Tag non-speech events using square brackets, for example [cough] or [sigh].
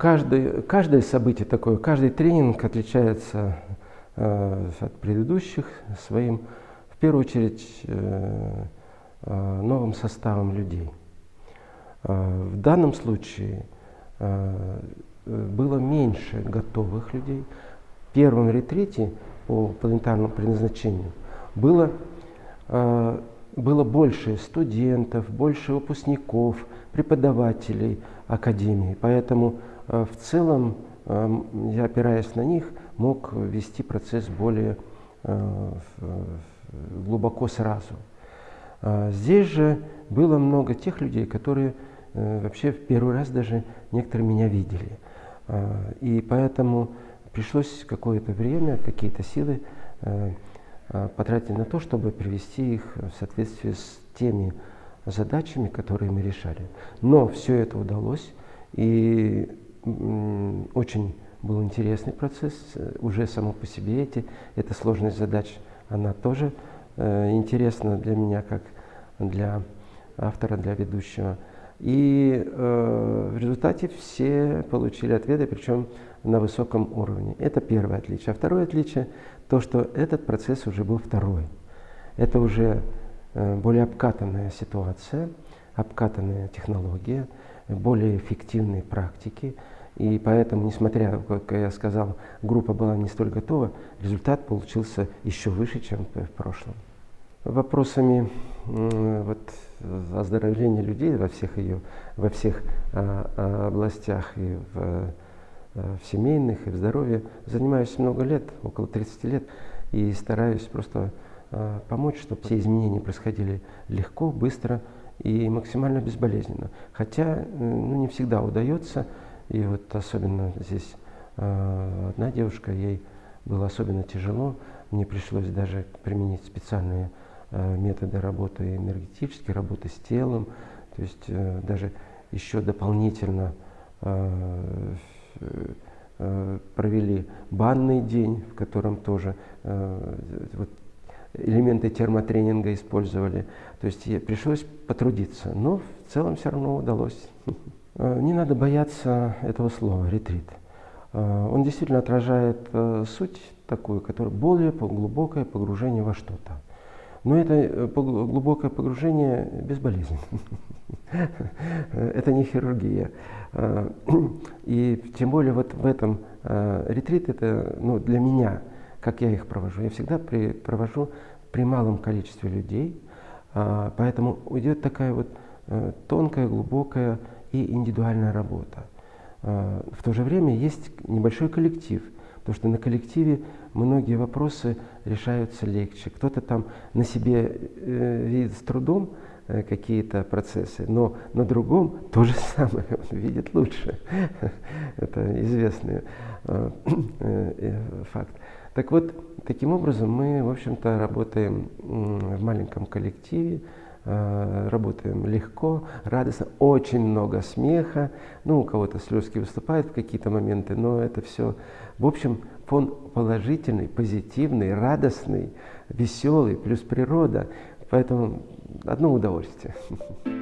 каждый, каждое событие такое, каждый тренинг отличается э, от предыдущих своим, в первую очередь, э, э, новым составом людей. Э, в данном случае э, было меньше готовых людей. В первом ретрите по планетарному предназначению было, э, было больше студентов, больше выпускников, преподавателей академии. Поэтому в целом я, опираясь на них, мог вести процесс более глубоко сразу. Здесь же было много тех людей, которые вообще в первый раз даже некоторые меня видели. И поэтому пришлось какое-то время, какие-то силы э, потратить на то, чтобы привести их в соответствие с теми задачами, которые мы решали. Но все это удалось, и очень был интересный процесс, уже само по себе эти, эта сложность задач, она тоже э, интересна для меня, как для автора, для ведущего. И э, в результате все получили ответы, причем на высоком уровне. Это первое отличие. А второе отличие – то, что этот процесс уже был второй. Это уже э, более обкатанная ситуация, обкатанная технология, более эффективные практики. И поэтому, несмотря, как я сказал, группа была не столь готова, результат получился еще выше, чем в прошлом. Вопросами вот, оздоровления людей во всех ее, во всех а, а, областях и в, а, в семейных, и в здоровье занимаюсь много лет, около 30 лет, и стараюсь просто а, помочь, чтобы все изменения происходили легко, быстро и максимально безболезненно. Хотя ну, не всегда удается, и вот особенно здесь а, одна девушка, ей было особенно тяжело, мне пришлось даже применить специальные Э, методы работы энергетической, работы с телом, то есть э, даже еще дополнительно э, провели банный день, в котором тоже вот, элементы термотренинга использовали. То есть пришлось потрудиться, но в целом все равно удалось. [laughs] Не надо бояться этого слова «ретрит». Он действительно отражает суть такую, которая более глубокое погружение во что-то. Но это э, глубокое погружение безболезненно. [laughs] Это не хирургия. И тем более вот в этом ретрит, это ну, для меня, как я их провожу, я всегда при, провожу при малом количестве людей, поэтому идет такая вот э, тонкая, глубокая и индивидуальная работа. В то же время есть небольшой коллектив – Потому что на коллективе многие вопросы решаются легче. Кто-то там на себе э, видит с трудом э, какие-то процессы, но на другом [laughs] то же самое он видит лучше. [laughs] Это известный [clears throat] э, э, факт. Так вот, таким образом мы, в общем-то, работаем в маленьком коллективе, э, работаем легко, радостно, очень много смеха. Ну, у кого-то слезки выступают в какие-то моменты, но это все в общем, фон положительный, позитивный, радостный, веселый, плюс природа. Поэтому одно удовольствие. [laughs]